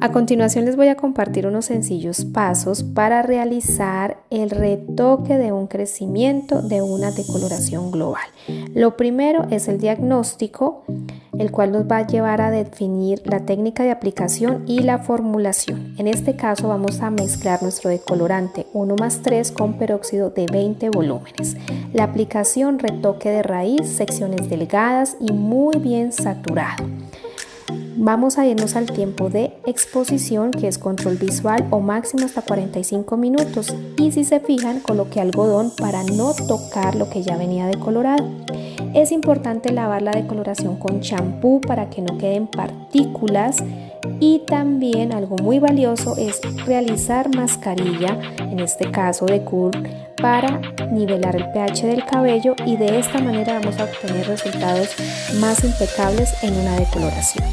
A continuación les voy a compartir unos sencillos pasos para realizar el retoque de un crecimiento de una decoloración global. Lo primero es el diagnóstico, el cual nos va a llevar a definir la técnica de aplicación y la formulación. En este caso vamos a mezclar nuestro decolorante 1 más 3 con peróxido de 20 volúmenes. La aplicación retoque de raíz, secciones delgadas y muy bien saturado. Vamos a irnos al tiempo de exposición que es control visual o máximo hasta 45 minutos y si se fijan coloqué algodón para no tocar lo que ya venía decolorado. Es importante lavar la decoloración con champú para que no queden partículas y también algo muy valioso es realizar mascarilla, en este caso de cool, para nivelar el pH del cabello y de esta manera vamos a obtener resultados más impecables en una decoloración.